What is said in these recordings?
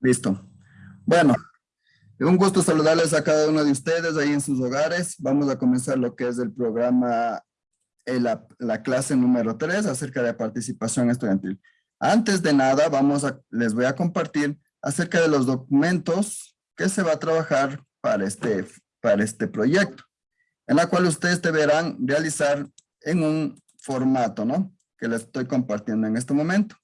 Listo. Bueno, un gusto saludarles a cada uno de ustedes ahí en sus hogares. Vamos a comenzar lo que es el programa, la, la clase número 3 acerca de participación estudiantil. Antes de nada, vamos a, les voy a compartir acerca de los documentos que se va a trabajar para este, para este proyecto, en la cual ustedes deberán realizar en un formato, ¿no? Que les estoy compartiendo en este momento.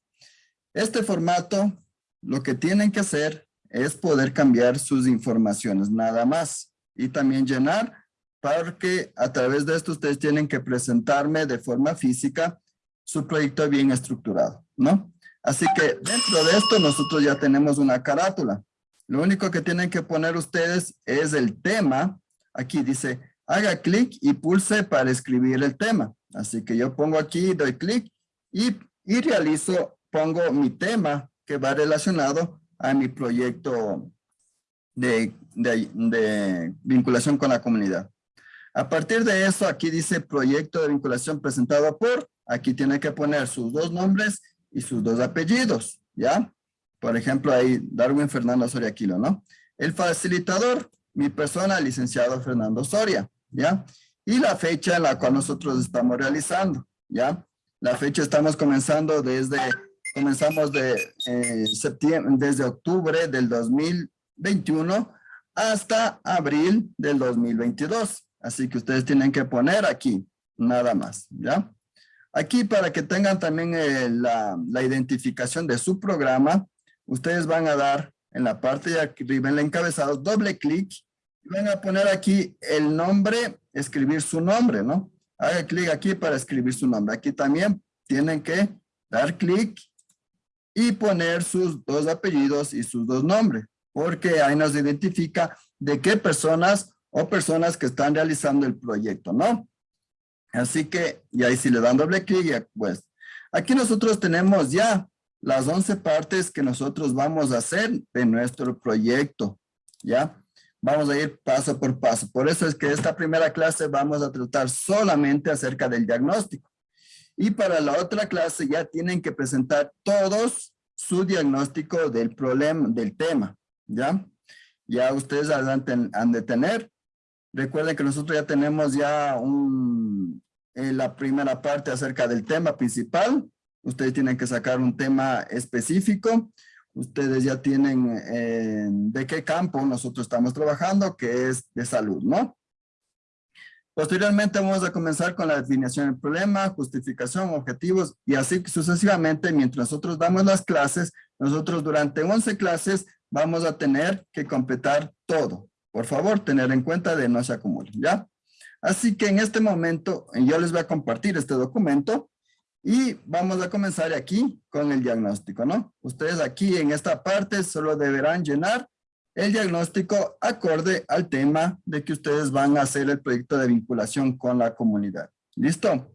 Este formato, lo que tienen que hacer es poder cambiar sus informaciones, nada más. Y también llenar, porque a través de esto ustedes tienen que presentarme de forma física su proyecto bien estructurado, ¿no? Así que dentro de esto nosotros ya tenemos una carátula. Lo único que tienen que poner ustedes es el tema. Aquí dice, haga clic y pulse para escribir el tema. Así que yo pongo aquí, doy clic y, y realizo pongo mi tema que va relacionado a mi proyecto de, de, vinculación con la comunidad. A partir de eso, aquí dice proyecto de vinculación presentado por, aquí tiene que poner sus dos nombres y sus dos apellidos, ¿ya? Por ejemplo, ahí Darwin Fernando Soria Aquilo, ¿no? El facilitador, mi persona, licenciado Fernando Soria, ¿ya? Y la fecha en la cual nosotros estamos realizando, ¿ya? La fecha estamos comenzando desde comenzamos de eh, septiembre, desde octubre del 2021 hasta abril del 2022. Así que ustedes tienen que poner aquí, nada más, ¿ya? Aquí para que tengan también eh, la, la, identificación de su programa, ustedes van a dar en la parte de arriba, en el encabezado, doble clic, y van a poner aquí el nombre, escribir su nombre, ¿no? Haga clic aquí para escribir su nombre. Aquí también tienen que dar clic y poner sus dos apellidos y sus dos nombres, porque ahí nos identifica de qué personas o personas que están realizando el proyecto, ¿no? Así que, y ahí si le dan doble clic, pues, aquí nosotros tenemos ya las 11 partes que nosotros vamos a hacer de nuestro proyecto, ¿ya? Vamos a ir paso por paso. Por eso es que esta primera clase vamos a tratar solamente acerca del diagnóstico. Y para la otra clase ya tienen que presentar todos su diagnóstico del problema, del tema, ¿ya? Ya ustedes han, de tener. Recuerden que nosotros ya tenemos ya un, eh, la primera parte acerca del tema principal. Ustedes tienen que sacar un tema específico. Ustedes ya tienen eh, de qué campo nosotros estamos trabajando, que es de salud, ¿no? Posteriormente vamos a comenzar con la definición del problema, justificación, objetivos y así sucesivamente mientras nosotros damos las clases, nosotros durante 11 clases vamos a tener que completar todo. Por favor, tener en cuenta de no se acumulen, ¿ya? Así que en este momento yo les voy a compartir este documento y vamos a comenzar aquí con el diagnóstico, ¿no? Ustedes aquí en esta parte solo deberán llenar el diagnóstico acorde al tema de que ustedes van a hacer el proyecto de vinculación con la comunidad. ¿Listo?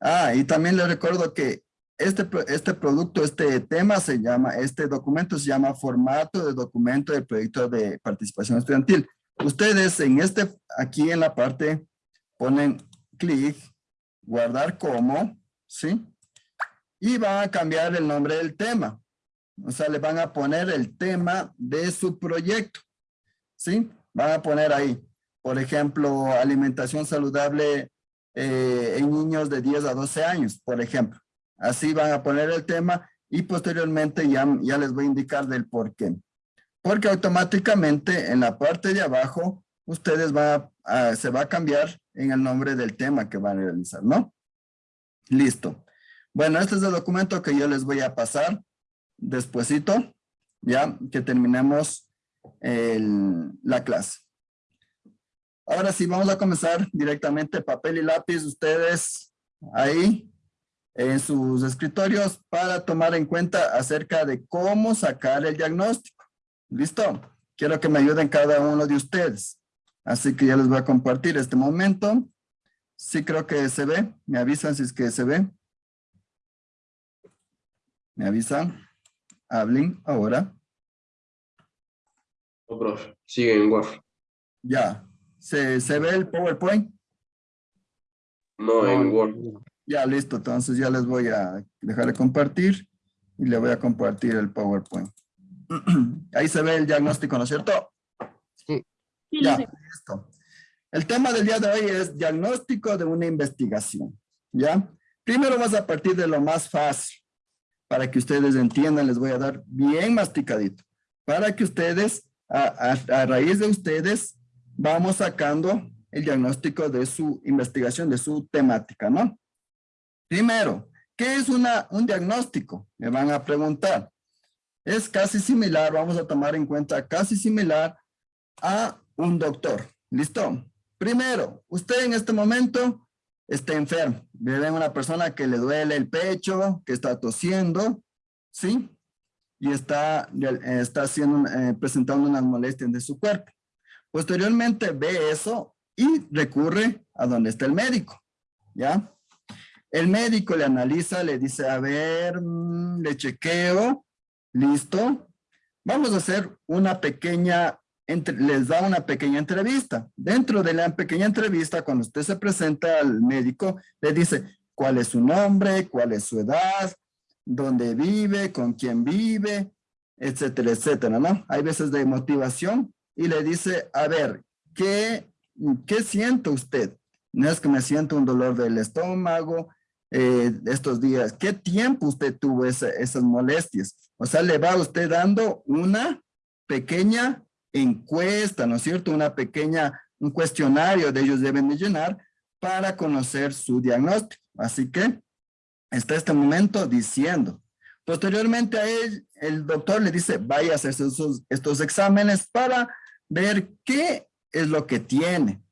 Ah, y también les recuerdo que este, este producto, este tema se llama, este documento se llama formato de documento del proyecto de participación estudiantil. Ustedes en este, aquí en la parte, ponen clic, guardar como, ¿sí? Y van a cambiar el nombre del tema. O sea, le van a poner el tema de su proyecto. ¿Sí? Van a poner ahí, por ejemplo, alimentación saludable eh, en niños de 10 a 12 años, por ejemplo. Así van a poner el tema y posteriormente ya, ya les voy a indicar del por qué. Porque automáticamente en la parte de abajo, ustedes se va a cambiar en el nombre del tema que van a realizar, ¿no? Listo. Bueno, este es el documento que yo les voy a pasar despuesito, ya que terminemos la clase. Ahora sí, vamos a comenzar directamente papel y lápiz. Ustedes ahí en sus escritorios para tomar en cuenta acerca de cómo sacar el diagnóstico. ¿Listo? Quiero que me ayuden cada uno de ustedes. Así que ya les voy a compartir este momento. Sí creo que se ve. Me avisan si es que se ve. ¿Me avisan? Hablen ahora. No, profe. Sigue en Word. Ya. ¿Se, ¿Se ve el PowerPoint? No, en Word. Ya, listo. Entonces ya les voy a dejar de compartir. y le voy a compartir el PowerPoint. Ahí se ve el diagnóstico, ¿no es cierto? Sí. Ya, listo. El tema del día de hoy es diagnóstico de una investigación, ¿ya? Primero vamos a partir de lo más fácil. Para que ustedes entiendan, les voy a dar bien masticadito. Para que ustedes, a, raíz de ustedes, vamos sacando el diagnóstico de su investigación, de su temática, ¿no? Primero, ¿qué es una, un diagnóstico? Me van a preguntar. Es casi similar, vamos a tomar en cuenta, casi similar a un doctor. ¿Listo? Primero, usted en este momento está enfermo. Ve una persona que le duele el pecho, que está tosiendo, ¿sí? Y está, está haciendo, eh, presentando unas molestias de su cuerpo. Posteriormente ve eso y recurre a donde está el médico, ¿ya? El médico le analiza, le dice, a ver, mm, le chequeo, listo. Vamos a hacer una pequeña les da una pequeña entrevista. Dentro de la pequeña entrevista, cuando usted se presenta al médico, le dice cuál es su nombre, cuál es su edad, dónde vive, con quién vive, etcétera, etcétera, ¿no? Hay veces de motivación y le dice, a ver, ¿qué, qué siente usted? No es que me siento un dolor del estómago eh, estos días. ¿Qué tiempo usted tuvo esas molestias? O sea, le va usted dando una pequeña encuesta, ¿no es cierto? Una pequeña, un cuestionario de ellos deben de llenar para conocer su diagnóstico. Así que está este momento diciendo. Posteriormente a él, el doctor le dice, vaya a hacerse estos exámenes para ver qué es lo que tiene.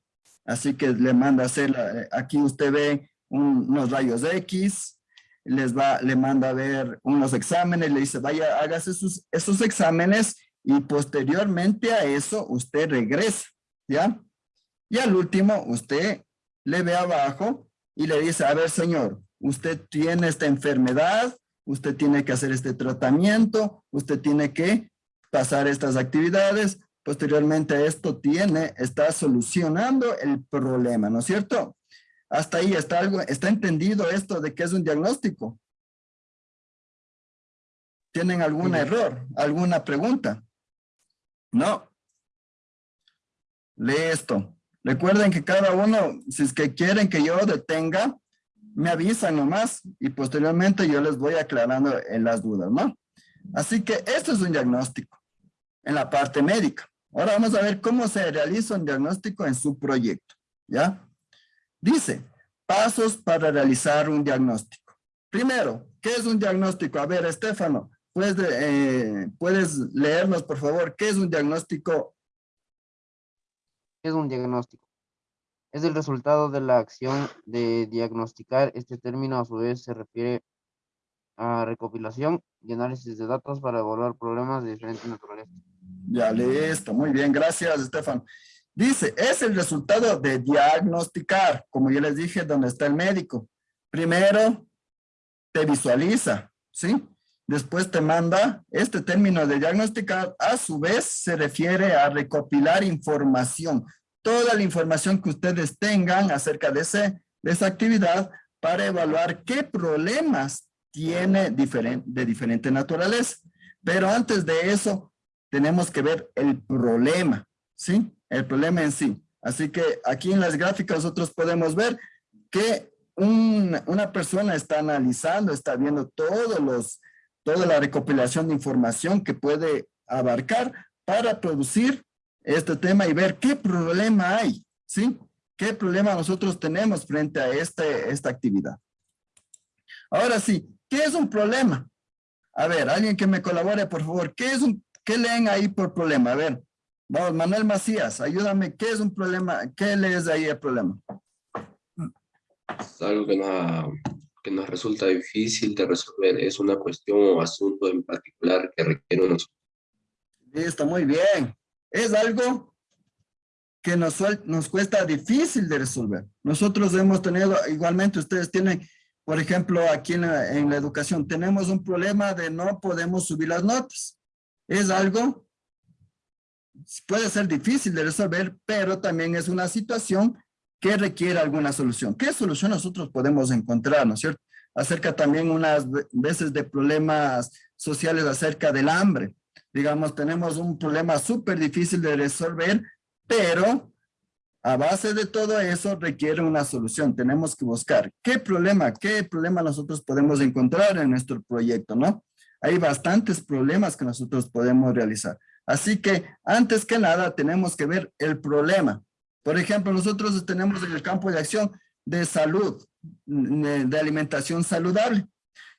Así que le manda a hacer, aquí usted ve unos rayos X, les va, le manda a ver unos exámenes, le dice, vaya, hágase esos, esos exámenes y posteriormente a eso usted regresa, ¿ya? Y al último usted le ve abajo y le dice, a ver señor, usted tiene esta enfermedad, usted tiene que hacer este tratamiento, usted tiene que pasar estas actividades, posteriormente a esto tiene, está solucionando el problema, ¿no es cierto? Hasta ahí está algo, está entendido esto de que es un diagnóstico. ¿Tienen algún error? ¿Alguna pregunta? No. Lee esto. Recuerden que cada uno, si es que quieren que yo detenga, me avisan nomás y posteriormente yo les voy aclarando en las dudas, ¿no? Así que esto es un diagnóstico en la parte médica. Ahora vamos a ver cómo se realiza un diagnóstico en su proyecto, ¿ya? Dice, pasos para realizar un diagnóstico. Primero, ¿qué es un diagnóstico? A ver, Estefano, ¿Puedes, eh, ¿Puedes leernos, por favor, qué es un diagnóstico? ¿Qué es un diagnóstico? Es el resultado de la acción de diagnosticar. Este término a su vez se refiere a recopilación y análisis de datos para evaluar problemas de diferentes naturaleza. Ya, listo. Muy bien. Gracias, Estefan. Dice, es el resultado de diagnosticar, como yo les dije, donde está el médico. Primero, te visualiza, ¿sí? Después te manda, este término de diagnosticar a su vez se refiere a recopilar información. Toda la información que ustedes tengan acerca de, ese, de esa actividad para evaluar qué problemas tiene de diferente naturaleza. Pero antes de eso, tenemos que ver el problema, ¿sí? El problema en sí. Así que aquí en las gráficas nosotros podemos ver que una persona está analizando, está viendo todos los toda la recopilación de información que puede abarcar para producir este tema y ver qué problema hay, ¿sí? ¿Qué problema nosotros tenemos frente a este, esta actividad? Ahora sí, ¿qué es un problema? A ver, alguien que me colabore, por favor. ¿Qué es un, qué leen ahí por problema? A ver, vamos, Manuel Macías, ayúdame. ¿Qué es un problema? ¿Qué lees ahí el problema? Es algo que nos resulta difícil de resolver. Es una cuestión o asunto en particular que requiere unos... Listo, muy bien. Es algo que nos, nos cuesta difícil de resolver. Nosotros hemos tenido, igualmente ustedes tienen, por ejemplo, aquí en la, en la educación, tenemos un problema de no podemos subir las notas. Es algo, puede ser difícil de resolver, pero también es una situación que requiere alguna solución. ¿Qué solución nosotros podemos encontrar, no es cierto? acerca también unas veces de problemas sociales acerca del hambre. Digamos, tenemos un problema súper difícil de resolver, pero a base de todo eso requiere una solución. Tenemos que buscar qué problema, qué problema nosotros podemos encontrar en nuestro proyecto, ¿no? Hay bastantes problemas que nosotros podemos realizar. Así que antes que nada tenemos que ver el problema. Por ejemplo, nosotros tenemos en el campo de acción de salud, de alimentación saludable.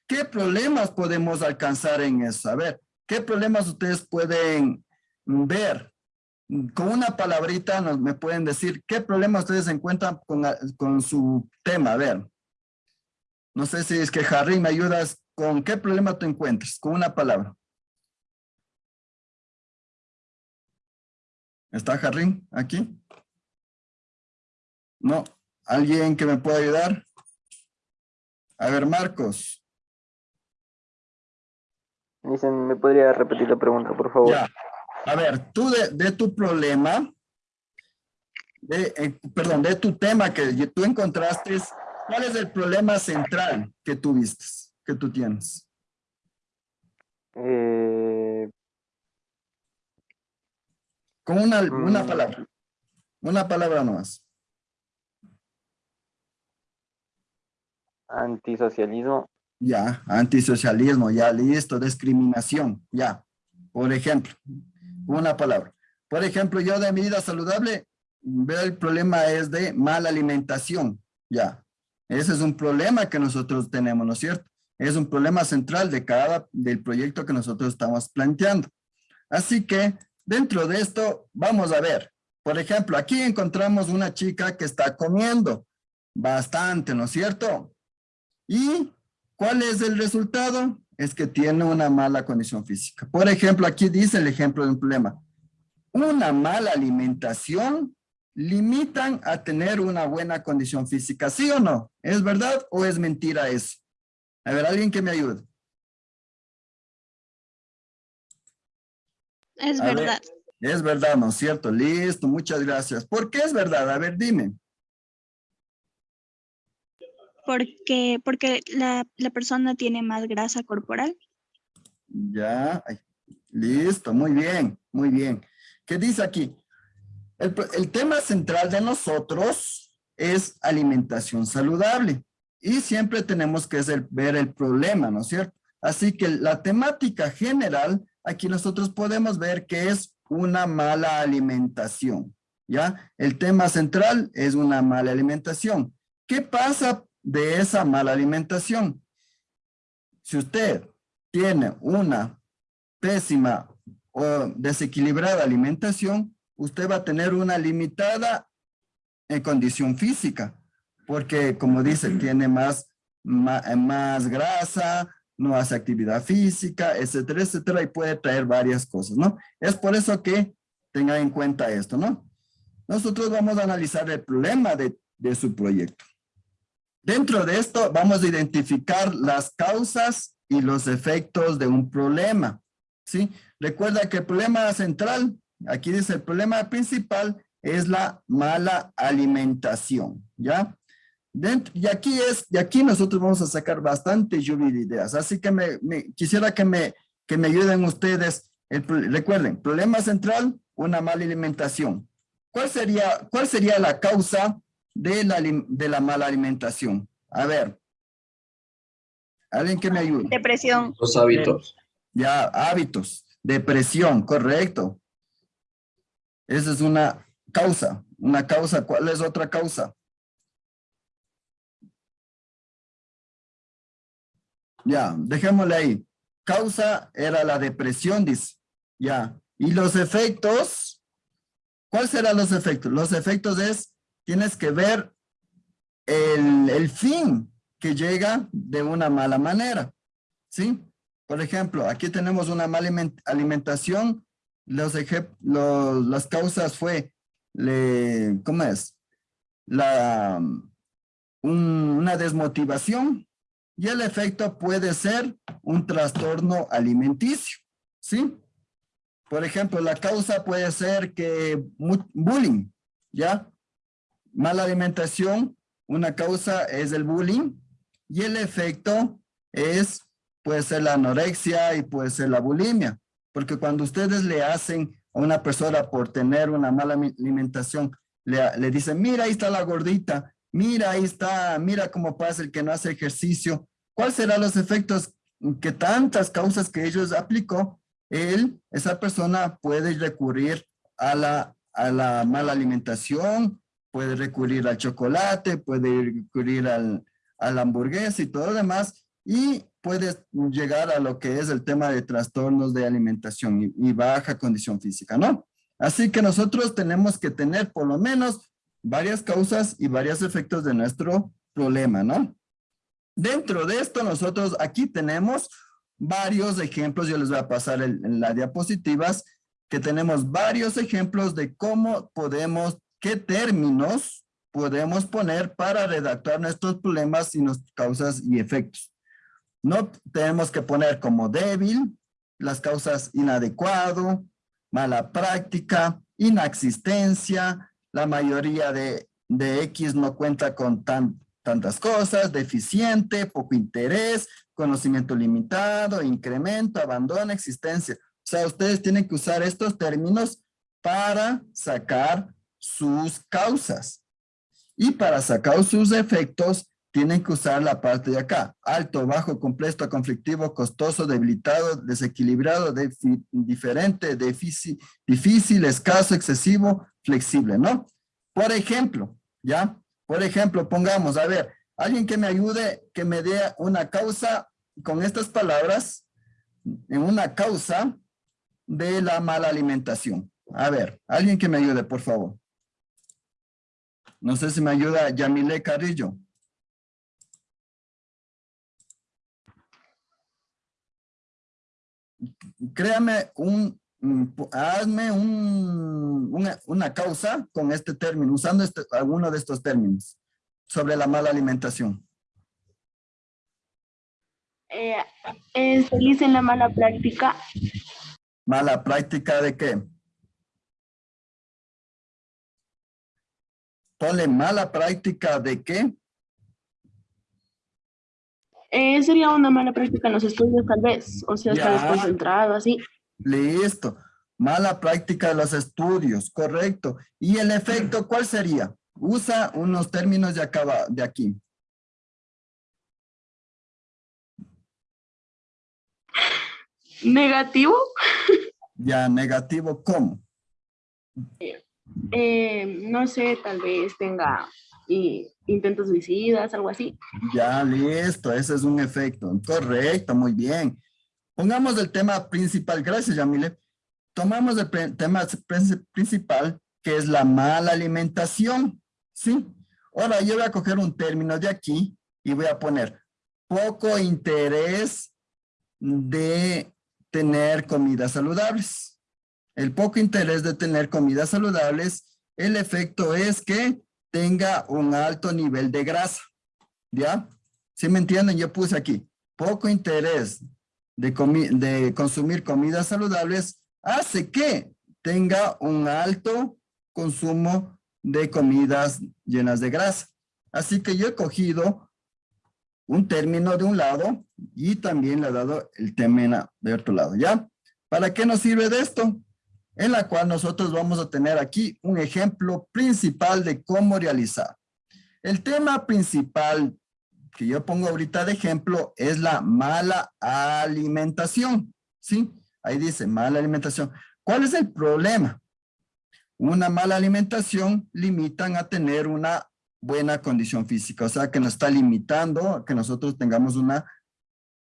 ¿Qué problemas podemos alcanzar en eso? A ver, ¿qué problemas ustedes pueden ver? Con una palabrita nos, me pueden decir qué problemas ustedes encuentran con, con su tema. A ver, no sé si es que Harry me ayudas con qué problema te encuentras, con una palabra. ¿Está Harry aquí? No. ¿Alguien que me pueda ayudar? A ver, Marcos. Dicen, ¿me podría repetir la pregunta, por favor? Ya. A ver, tú de, tu problema, de, eh, perdón, de tu tema que tú encontraste, ¿cuál es el problema central que tuviste, que tú tienes? Eh, Con una, una mm. palabra. Una palabra nomás. Antisocialismo. Ya, antisocialismo, ya, listo, discriminación, ya. Por ejemplo, una palabra. Por ejemplo, yo de mi vida saludable, el problema es de mala alimentación, ya. Ese es un problema que nosotros tenemos, ¿no es cierto? Es un problema central de cada, del proyecto que nosotros estamos planteando. Así que, dentro de esto, vamos a ver. Por ejemplo, aquí encontramos una chica que está comiendo bastante, ¿no es cierto? ¿Y cuál es el resultado? Es que tiene una mala condición física. Por ejemplo, aquí dice el ejemplo de un problema. Una mala alimentación limitan a tener una buena condición física. ¿Sí o no? ¿Es verdad o es mentira eso? A ver, alguien que me ayude. Es verdad. es verdad, ¿no es cierto? Listo, muchas gracias. ¿Por qué es verdad? A ver, dime porque, porque la, persona tiene más grasa corporal. Ya, listo, muy bien, muy bien. ¿Qué dice aquí? El, tema central de nosotros es alimentación saludable y siempre tenemos que ver el problema, ¿no es cierto? Así que la temática general, aquí nosotros podemos ver que es una mala alimentación, ¿ya? El tema central es una mala alimentación. ¿Qué pasa de esa mala alimentación. Si usted tiene una pésima o desequilibrada alimentación, usted va a tener una limitada en condición física, porque como dice, tiene más, más, grasa, no hace actividad física, etcétera, etcétera, y puede traer varias cosas, ¿no? Es por eso que tenga en cuenta esto, ¿no? Nosotros vamos a analizar el problema de, de su proyecto. Dentro de esto vamos a identificar las causas y los efectos de un problema. ¿sí? Recuerda que el problema central, aquí dice el problema principal, es la mala alimentación. ¿ya? y aquí es, y aquí nosotros vamos a sacar bastante lluvia de ideas. Así que me, quisiera que me, que me ayuden ustedes. recuerden, problema central, una mala alimentación. ¿Cuál sería, ¿Cuál sería la causa de la, de la mala alimentación. A ver. Alguien que me ayude. Depresión. Los hábitos. Ya, hábitos. Depresión, correcto. Esa es una causa. Una causa. ¿Cuál es otra causa? Ya, dejémosle ahí. Causa era la depresión, dice. Ya. Y los efectos, ¿cuáles serán los efectos? Los efectos es tienes que ver el, fin que llega de una mala manera, ¿sí? Por ejemplo, aquí tenemos una mala alimentación, las causas fue, ¿cómo es? La, una desmotivación y el efecto puede ser un trastorno alimenticio, ¿sí? Por ejemplo, la causa puede ser que bullying, ¿ya? Mala alimentación, una causa es el bullying Y el efecto es, puede ser la anorexia y puede ser la bulimia. Porque cuando ustedes le hacen a una persona por tener una mala alimentación, le, le dicen, mira, ahí está la gordita, mira, ahí está, mira cómo pasa el que no hace ejercicio. ¿Cuáles serán los efectos que tantas causas que ellos aplicó? Él, esa persona puede recurrir a la, a la mala alimentación, puede recurrir al chocolate, puede recurrir al, a la hamburguesa y todo lo demás, y puede llegar a lo que es el tema de trastornos de alimentación y, baja condición física, ¿no? Así que nosotros tenemos que tener por lo menos varias causas y varios efectos de nuestro problema, ¿no? Dentro de esto nosotros aquí tenemos varios ejemplos, yo les voy a pasar en las diapositivas, que tenemos varios ejemplos de cómo podemos, qué términos podemos poner para redactar nuestros problemas y nuestras causas y efectos. No tenemos que poner como débil, las causas inadecuado, mala práctica, inexistencia, la mayoría de, de X no cuenta con tan, tantas cosas, deficiente, poco interés, conocimiento limitado, incremento, abandono, existencia. O sea, ustedes tienen que usar estos términos para sacar sus causas. Y para sacar sus efectos, tienen que usar la parte de acá. Alto, bajo, complejo, conflictivo, costoso, debilitado, desequilibrado, diferente, difícil, escaso, excesivo, flexible, ¿no? Por ejemplo, ¿ya? Por ejemplo, pongamos, a ver, alguien que me ayude, que me dé una causa con estas palabras, en una causa de la mala alimentación. A ver, alguien que me ayude, por favor. No sé si me ayuda Yamile Carrillo. créame un, hazme un, una, una, causa con este término, usando este, alguno de estos términos sobre la mala alimentación. Eh, es feliz en la mala práctica. ¿Mala práctica de qué? Ponle mala práctica de qué? Eh, sería una mala práctica en los estudios, tal vez. O sea, está desconcentrado, así. Listo. Mala práctica de los estudios, correcto. ¿Y el efecto cuál sería? Usa unos términos de, acá, de aquí. ¿Negativo? Ya, negativo, ¿cómo? Eh, no sé, tal vez tenga intentos suicidas, algo así. Ya, listo, ese es un efecto. Correcto, muy bien. Pongamos el tema principal, gracias Yamile. Tomamos el tema principal, que es la mala alimentación, ¿sí? Ahora yo voy a coger un término de aquí y voy a poner poco interés de tener comidas saludables. El poco interés de tener comidas saludables, el efecto es que tenga un alto nivel de grasa. ¿Ya? ¿Sí me entienden? Yo puse aquí, poco interés de, de consumir comidas saludables hace que tenga un alto consumo de comidas llenas de grasa. Así que yo he cogido un término de un lado y también le he dado el término de otro lado, ¿ya? ¿Para qué nos sirve de esto? En la cual nosotros vamos a tener aquí un ejemplo principal de cómo realizar. El tema principal que yo pongo ahorita de ejemplo es la mala alimentación, ¿sí? Ahí dice mala alimentación. ¿Cuál es el problema? Una mala alimentación limitan a tener una buena condición física, o sea que nos está limitando a que nosotros tengamos una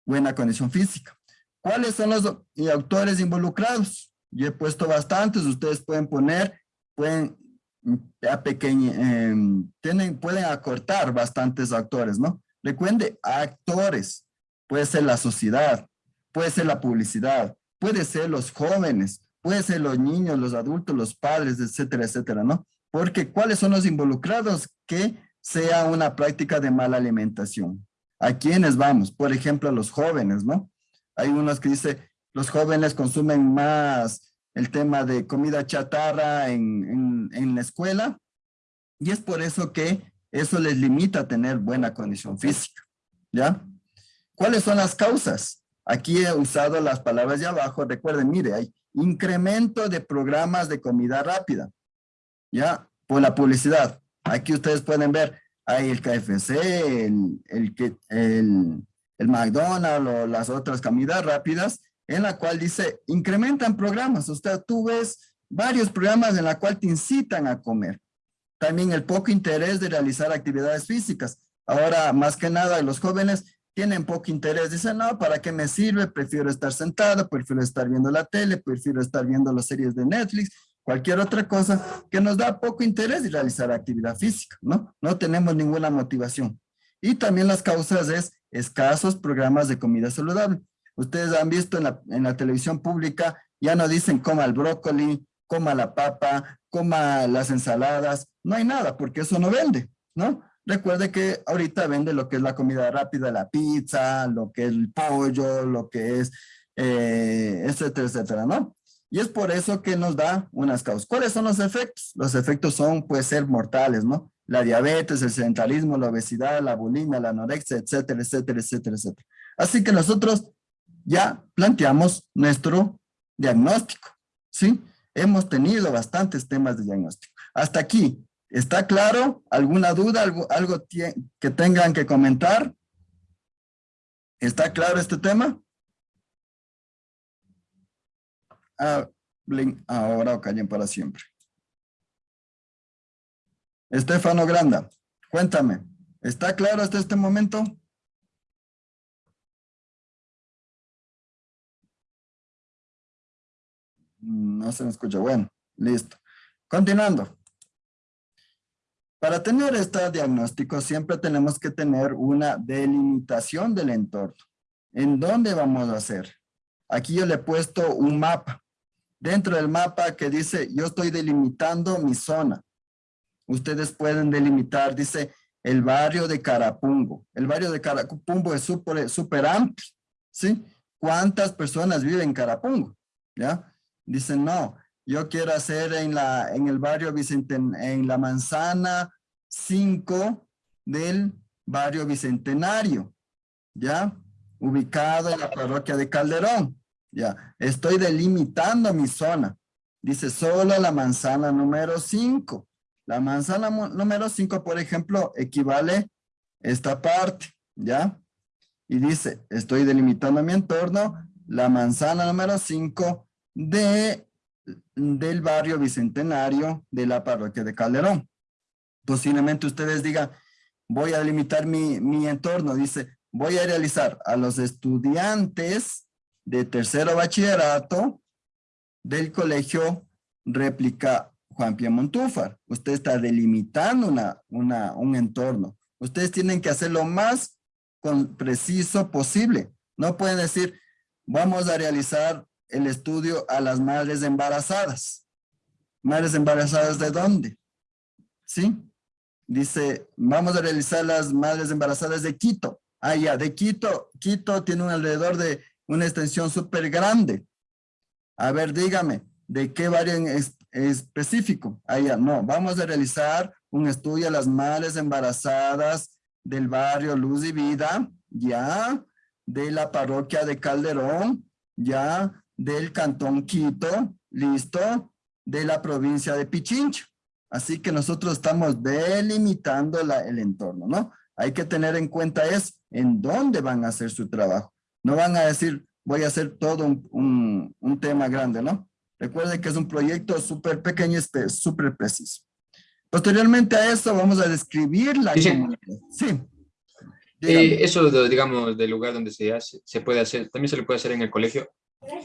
buena condición física. ¿Cuáles son los autores involucrados? Yo he puesto bastantes, ustedes pueden poner, pueden a em, tienen, pueden acortar bastantes actores, ¿no? Recuerde, actores, puede ser la sociedad, puede ser la publicidad, puede ser los jóvenes, puede ser los niños, los adultos, los padres, etcétera, etcétera, ¿no? Porque ¿cuáles son los involucrados que sea una práctica de mala alimentación? ¿A quiénes vamos? Por ejemplo, a los jóvenes, ¿no? Hay unos que dice, los jóvenes consumen más el tema de comida chatarra en, en, la escuela y es por eso que eso les limita a tener buena condición física. ¿ya? ¿Cuáles son las causas? Aquí he usado las palabras de abajo. Recuerden, mire, hay incremento de programas de comida rápida, ¿ya? Por la publicidad. Aquí ustedes pueden ver, hay el KFC, el, el, el, el McDonald's o las otras comidas rápidas, en la cual dice, incrementan programas. Usted, tú ves varios programas en la cual te incitan a comer. También el poco interés de realizar actividades físicas. Ahora, más que nada, los jóvenes tienen poco interés. Dicen, no, ¿para qué me sirve? Prefiero estar sentado, prefiero estar viendo la tele, prefiero estar viendo las series de Netflix, cualquier otra cosa que nos da poco interés de realizar actividad física, ¿no? No tenemos ninguna motivación. Y también las causas es escasos programas de comida saludable. Ustedes han visto en la, en la televisión pública, ya no dicen coma el brócoli, coma la papa, coma las ensaladas, no hay nada porque eso no vende, ¿no? Recuerde que ahorita vende lo que es la comida rápida, la pizza, lo que es el pollo, lo que es, eh, etcétera, etcétera, ¿no? Y es por eso que nos da unas causas. ¿Cuáles son los efectos? Los efectos son, puede ser mortales, ¿no? La diabetes, el sedentarismo, la obesidad, la bulimia, la anorexia, etcétera, etcétera, etcétera, etcétera. Así que nosotros ya planteamos nuestro diagnóstico, ¿sí? Hemos tenido bastantes temas de diagnóstico. Hasta aquí, ¿está claro? ¿Alguna duda? ¿Algo, que tengan que comentar? ¿Está claro este tema? Hablen ahora o callen para siempre. Estefano Granda, cuéntame, ¿está claro hasta este momento? No se me escucha. Bueno, listo. Continuando. Para tener este diagnóstico siempre tenemos que tener una delimitación del entorno. ¿En dónde vamos a hacer? Aquí yo le he puesto un mapa. Dentro del mapa que dice, yo estoy delimitando mi zona. Ustedes pueden delimitar, dice, el barrio de Carapungo. El barrio de Carapungo es súper super amplio, ¿sí? ¿Cuántas personas viven en Carapungo? ¿Ya? Dicen, no, yo quiero hacer en, la, en el barrio Vicenten, en la manzana 5 del barrio Bicentenario, ¿ya? Ubicado en la parroquia de Calderón, ¿ya? Estoy delimitando mi zona. Dice, solo la manzana número 5. La manzana número 5, por ejemplo, equivale esta parte, ¿ya? Y dice, estoy delimitando mi entorno, la manzana número 5 de, del barrio Bicentenario de la parroquia de Calderón. Posiblemente ustedes digan, voy a delimitar mi, mi entorno. Dice, voy a realizar a los estudiantes de tercero bachillerato del colegio réplica Juan Montúfar. Usted está delimitando una, una, un entorno. Ustedes tienen que hacer lo más con, preciso posible. No pueden decir, vamos a realizar el estudio a las madres embarazadas. ¿Madres embarazadas de dónde? ¿Sí? Dice, vamos a realizar las madres embarazadas de Quito. Ah, de Quito. Quito tiene un alrededor de una extensión súper grande. A ver, dígame, ¿de qué barrio es, específico? Ah, no. Vamos a realizar un estudio a las madres embarazadas del barrio Luz y Vida, ya, de la parroquia de Calderón, ya, del Cantón Quito, listo, de la provincia de Pichincha. Así que nosotros estamos delimitando el entorno, ¿no? Hay que tener en cuenta es en dónde van a hacer su trabajo. No van a decir, voy a hacer todo un, tema grande, ¿no? Recuerden que es un proyecto súper pequeño y súper preciso. Posteriormente a eso vamos a describir la sí, Sí. Eh, eso, digamos, del lugar donde se hace, se puede hacer, también se le puede hacer en el colegio.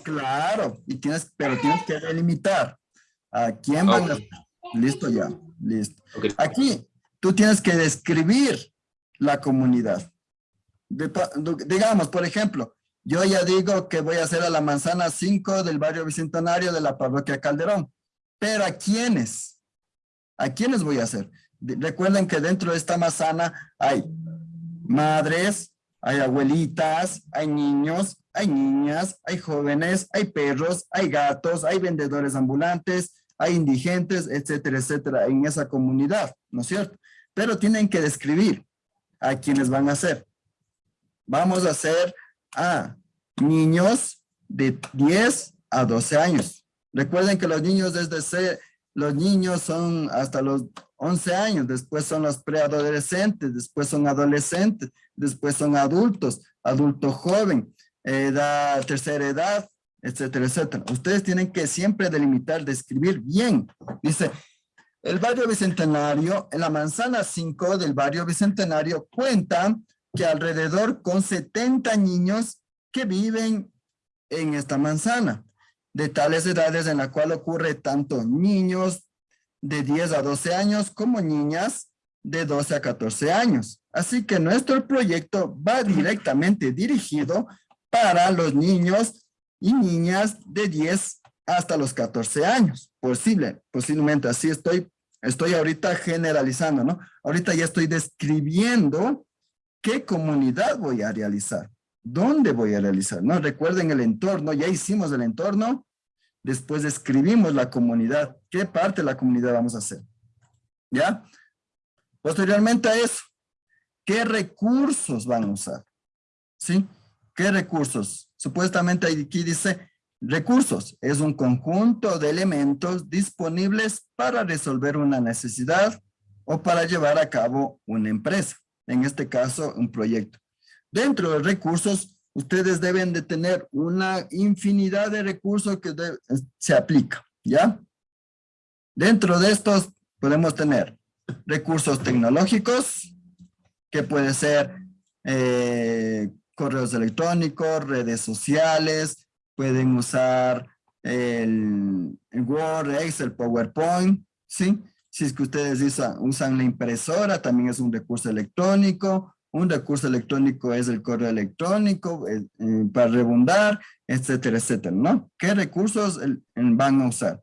Claro, y tienes, pero tienes que delimitar a quién van a... Listo ya, listo. Aquí tú tienes que describir la comunidad. digamos, por ejemplo, yo ya digo que voy a hacer a la manzana 5 del barrio Bicentenario de la parroquia Calderón. Pero ¿a quiénes? ¿A quiénes voy a hacer? Recuerden que dentro de esta manzana hay madres, hay abuelitas, hay niños, hay niñas, hay jóvenes, hay perros, hay gatos, hay vendedores ambulantes, hay indigentes, etcétera, etcétera, en esa comunidad, ¿no es cierto? Pero tienen que describir a quienes van a ser. Vamos a hacer a niños de 10 a 12 años. Recuerden que los niños desde C, los niños son hasta los 11 años, después son los preadolescentes, después son adolescentes, después son adultos, adulto joven, edad, tercera edad, etcétera, etcétera. Ustedes tienen que siempre delimitar, describir bien. Dice, el barrio Bicentenario, en la manzana 5 del barrio Bicentenario, cuenta que alrededor con 70 niños que viven en esta manzana, de tales edades en la cual ocurre tanto niños de 10 a 12 años como niñas de 12 a 14 años. Así que nuestro proyecto va directamente dirigido para los niños y niñas de 10 hasta los 14 años. Posible, posiblemente así estoy, estoy ahorita generalizando, ¿no? Ahorita ya estoy describiendo qué comunidad voy a realizar, dónde voy a realizar, ¿no? Recuerden el entorno, ya hicimos el entorno, después describimos la comunidad, qué parte de la comunidad vamos a hacer, ¿ya? Posteriormente a eso, ¿qué recursos van a usar? ¿Sí? ¿Qué recursos? Supuestamente aquí dice recursos. Es un conjunto de elementos disponibles para resolver una necesidad o para llevar a cabo una empresa. En este caso, un proyecto. Dentro de recursos, ustedes deben de tener una infinidad de recursos que se aplica, ¿ya? Dentro de estos podemos tener recursos tecnológicos, que puede ser eh, correos electrónicos, redes sociales, pueden usar el, Word, Excel, PowerPoint, ¿sí? Si es que ustedes usan, la impresora, también es un recurso electrónico. Un recurso electrónico es el correo electrónico eh, eh, para rebundar, etcétera, etcétera, ¿no? ¿Qué recursos van a usar?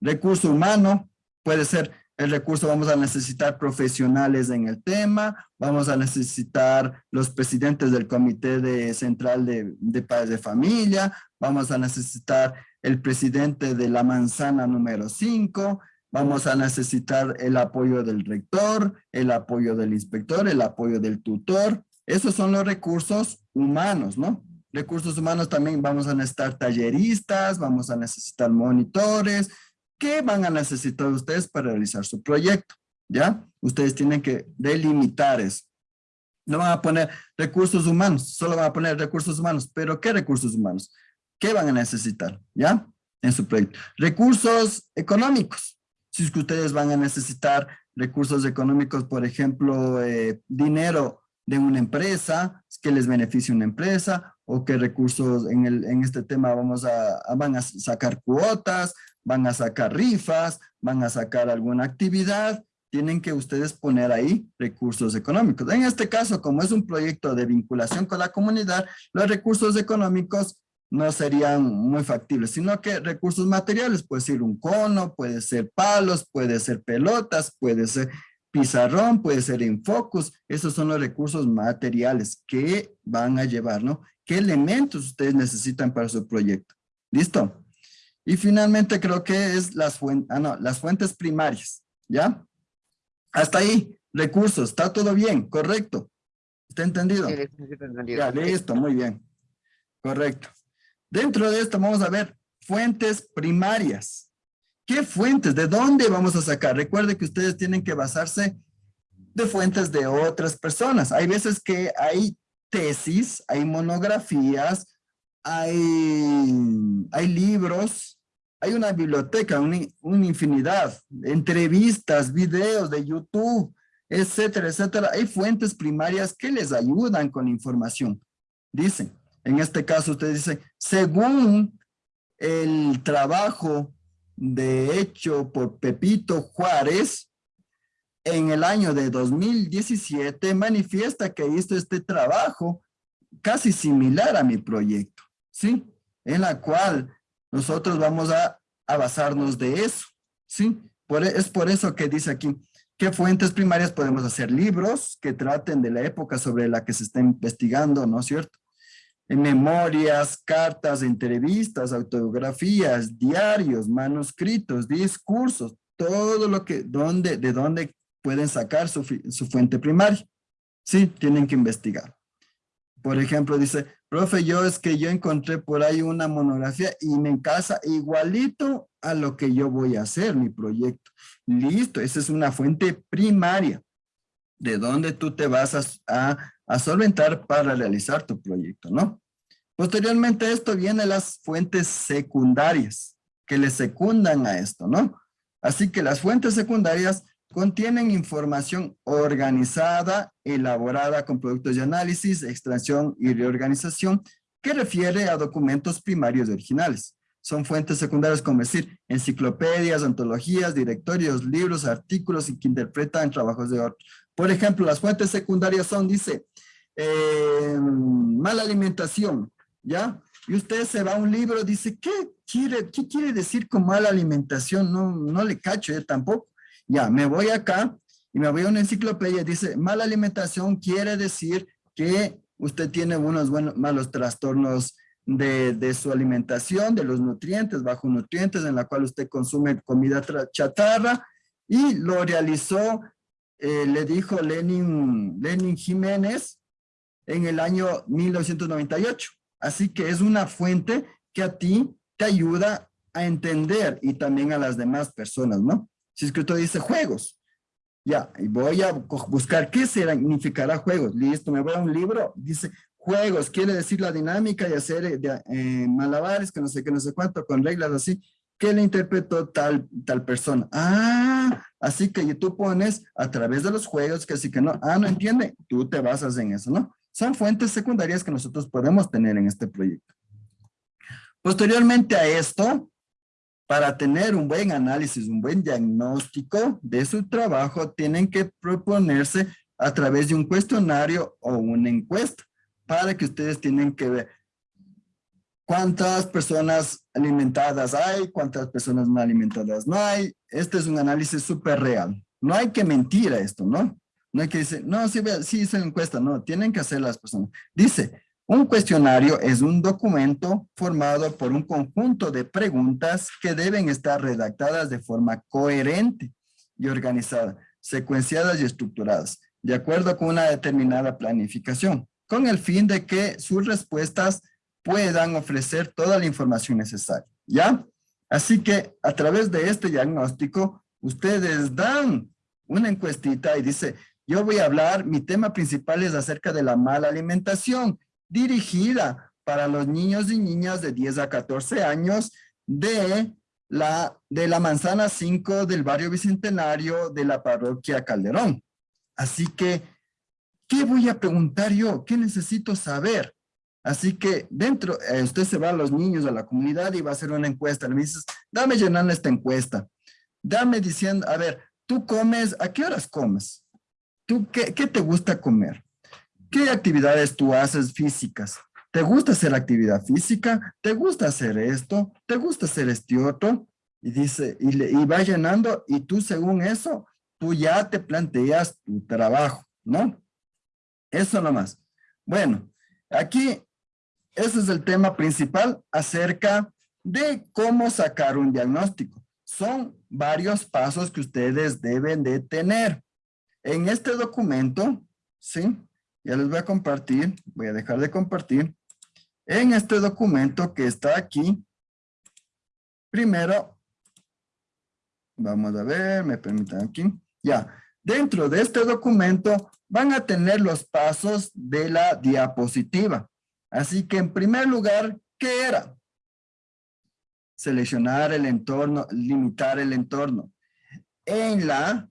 Recurso humano puede ser el recurso vamos a necesitar profesionales en el tema, vamos a necesitar los presidentes del comité de central de, de padres de familia, vamos a necesitar el presidente de la manzana número 5, vamos a necesitar el apoyo del rector, el apoyo del inspector, el apoyo del tutor. Esos son los recursos humanos, ¿no? Recursos humanos también vamos a necesitar talleristas, vamos a necesitar monitores, ¿Qué van a necesitar ustedes para realizar su proyecto? ¿Ya? Ustedes tienen que delimitar eso. No van a poner recursos humanos, solo van a poner recursos humanos. ¿Pero qué recursos humanos? ¿Qué van a necesitar? ¿Ya? En su proyecto. Recursos económicos. Si es que ustedes van a necesitar recursos económicos, por ejemplo, eh, dinero de una empresa, que les beneficie una empresa, o qué recursos en, el, en este tema vamos a, van a sacar cuotas, van a sacar rifas, van a sacar alguna actividad, tienen que ustedes poner ahí recursos económicos. En este caso, como es un proyecto de vinculación con la comunidad, los recursos económicos no serían muy factibles, sino que recursos materiales, puede ser un cono, puede ser palos, puede ser pelotas, puede ser pizarrón, puede ser infocus, esos son los recursos materiales que van a llevar, ¿no? ¿Qué elementos ustedes necesitan para su proyecto? ¿Listo? Y finalmente creo que es las, fuentes, ah, no, las fuentes primarias, ¿ya? Hasta ahí, recursos, está todo bien, correcto. ¿Está entendido? Sí, entendido. Ya, listo, muy bien. Correcto. Dentro de esto vamos a ver fuentes primarias. ¿Qué fuentes? ¿De dónde vamos a sacar? Recuerde que ustedes tienen que basarse de fuentes de otras personas. Hay veces que hay tesis, hay monografías, hay, hay libros, hay una biblioteca, una, infinidad, entrevistas, videos de YouTube, etcétera, etcétera. Hay fuentes primarias que les ayudan con información. Dicen, en este caso usted dice, según el trabajo de hecho por Pepito Juárez, en el año de 2017 manifiesta que hizo este trabajo casi similar a mi proyecto, ¿sí? En la cual nosotros vamos a, basarnos de eso, ¿sí? Por, e, es por eso que dice aquí, ¿qué fuentes primarias podemos hacer? Libros que traten de la época sobre la que se está investigando, ¿no es cierto? En memorias, cartas, entrevistas, autografías, diarios, manuscritos, discursos, todo lo que, donde, de dónde pueden sacar su, su fuente primaria. Sí, tienen que investigar. Por ejemplo, dice, profe, yo es que yo encontré por ahí una monografía y me casa igualito a lo que yo voy a hacer, mi proyecto. Listo, esa es una fuente primaria de donde tú te vas a, a, solventar para realizar tu proyecto, ¿no? Posteriormente a esto vienen las fuentes secundarias que le secundan a esto, ¿no? Así que las fuentes secundarias contienen información organizada, elaborada con productos de análisis, extracción y reorganización que refiere a documentos primarios originales. Son fuentes secundarias como decir enciclopedias, antologías, directorios, libros, artículos y que interpretan trabajos de otros. Por ejemplo, las fuentes secundarias son, dice, eh, mala alimentación, ¿ya? Y usted se va a un libro, dice, ¿qué quiere, qué quiere decir con mala alimentación? No, no le cacho yo tampoco. Ya, me voy acá y me voy a una enciclopedia, dice, mala alimentación quiere decir que usted tiene unos buenos, malos trastornos de, de, su alimentación, de los nutrientes, bajo nutrientes, en la cual usted consume comida chatarra, y lo realizó, eh, le dijo Lenin, Lenin Jiménez, en el año 1998. Así que es una fuente que a ti te ayuda a entender y también a las demás personas, ¿no? Si es que usted dice juegos, ya, y voy a buscar qué significará juegos. Listo, me voy a un libro, dice juegos, quiere decir la dinámica de hacer eh, eh, malabares, que no sé qué, no sé cuánto, con reglas así, que le interpretó tal, tal persona. Ah, así que tú pones a través de los juegos que así que no, ah, no entiende, tú te basas en eso, ¿no? Son fuentes secundarias que nosotros podemos tener en este proyecto. Posteriormente a esto, para tener un buen análisis, un buen diagnóstico de su trabajo, tienen que proponerse a través de un cuestionario o una encuesta para que ustedes tienen que ver cuántas personas alimentadas hay, cuántas personas no alimentadas no hay. Este es un análisis súper real. No hay que mentir a esto, ¿no? No hay que decir, no, sí, sí hice la encuesta. No, tienen que hacer las personas. Dice, un cuestionario es un documento formado por un conjunto de preguntas que deben estar redactadas de forma coherente y organizada, secuenciadas y estructuradas, de acuerdo con una determinada planificación, con el fin de que sus respuestas puedan ofrecer toda la información necesaria, ¿ya? Así que a través de este diagnóstico, ustedes dan una encuestita y dice, yo voy a hablar, mi tema principal es acerca de la mala alimentación, dirigida para los niños y niñas de 10 a 14 años de la, de la manzana 5 del barrio Bicentenario de la parroquia Calderón. Así que, ¿qué voy a preguntar yo? ¿Qué necesito saber? Así que dentro, eh, usted se va a los niños, a la comunidad y va a hacer una encuesta. Le dices, dame llenando esta encuesta. Dame diciendo, a ver, tú comes, ¿a qué horas comes? ¿Tú qué, te gusta comer? ¿Qué actividades tú haces físicas? ¿Te gusta hacer actividad física? ¿Te gusta hacer esto? ¿Te gusta hacer este otro? Y dice, y, le, y va llenando, y tú según eso, tú ya te planteas tu trabajo, ¿no? Eso nomás. Bueno, aquí, ese es el tema principal acerca de cómo sacar un diagnóstico. Son varios pasos que ustedes deben de tener. En este documento, ¿sí? Ya les voy a compartir, voy a dejar de compartir. En este documento que está aquí, primero, vamos a ver, me permiten aquí. Ya, dentro de este documento van a tener los pasos de la diapositiva. Así que en primer lugar, ¿qué era? Seleccionar el entorno, limitar el entorno. En la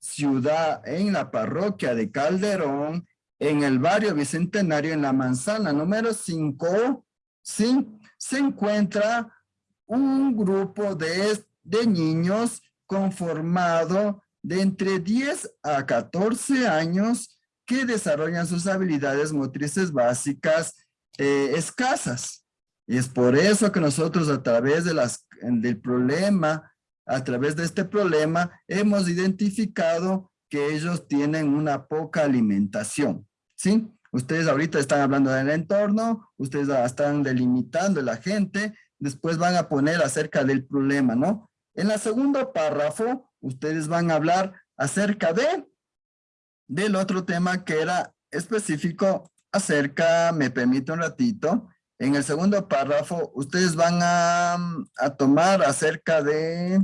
ciudad, en la parroquia de Calderón, en el barrio Bicentenario, en la manzana número 5, ¿sí? se encuentra un grupo de, de niños conformado de entre 10 a 14 años que desarrollan sus habilidades motrices básicas eh, escasas. Y es por eso que nosotros a través de las, del problema a través de este problema hemos identificado que ellos tienen una poca alimentación, ¿sí? Ustedes ahorita están hablando del entorno, ustedes están delimitando la gente, después van a poner acerca del problema, ¿no? En el segundo párrafo, ustedes van a hablar acerca de, del otro tema que era específico acerca, me permite un ratito, en el segundo párrafo, ustedes van a, a tomar acerca de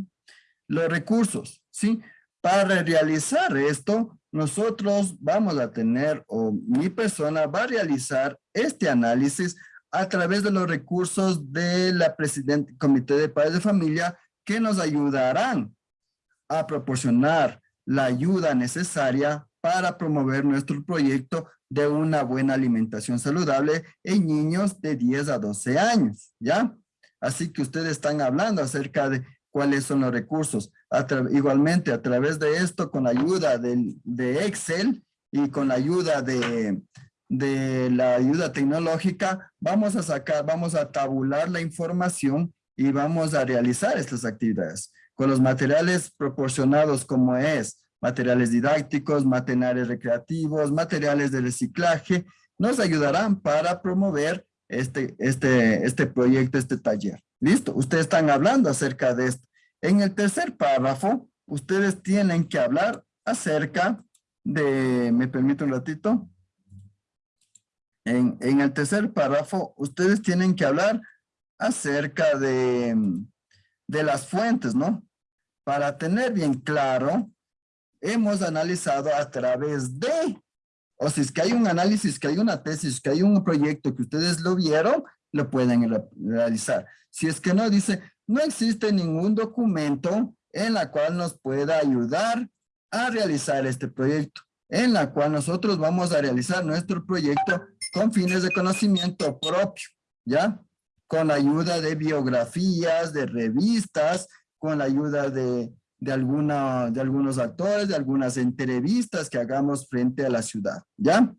los recursos, ¿sí? Para realizar esto, nosotros vamos a tener, o mi persona va a realizar este análisis a través de los recursos de la Presidente Comité de Padres de Familia que nos ayudarán a proporcionar la ayuda necesaria para promover nuestro proyecto de una buena alimentación saludable en niños de 10 a 12 años, ¿ya? Así que ustedes están hablando acerca de cuáles son los recursos. Igualmente, a través de esto, con la ayuda de Excel y con la ayuda de, de la ayuda tecnológica, vamos a sacar, vamos a tabular la información y vamos a realizar estas actividades con los materiales proporcionados como es materiales didácticos, materiales recreativos, materiales de reciclaje, nos ayudarán para promover este, este, este proyecto, este taller. ¿Listo? Ustedes están hablando acerca de esto. En el tercer párrafo, ustedes tienen que hablar acerca de, ¿me permite un ratito? En, en el tercer párrafo, ustedes tienen que hablar acerca de, de las fuentes, ¿no? Para tener bien claro hemos analizado a través de, o si es que hay un análisis, que hay una tesis, que hay un proyecto que ustedes lo vieron, lo pueden realizar. Si es que no, dice, no existe ningún documento en la cual nos pueda ayudar a realizar este proyecto, en la cual nosotros vamos a realizar nuestro proyecto con fines de conocimiento propio, ¿ya? Con la ayuda de biografías, de revistas, con la ayuda de de, alguna, de algunos actores, de algunas entrevistas que hagamos frente a la ciudad, ¿ya?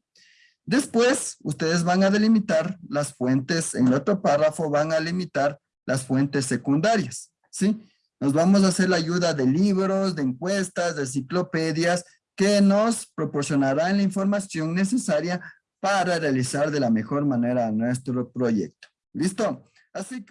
Después, ustedes van a delimitar las fuentes, en el otro párrafo van a limitar las fuentes secundarias, ¿sí? Nos vamos a hacer la ayuda de libros, de encuestas, de enciclopedias, que nos proporcionarán la información necesaria para realizar de la mejor manera nuestro proyecto. ¿Listo? Así que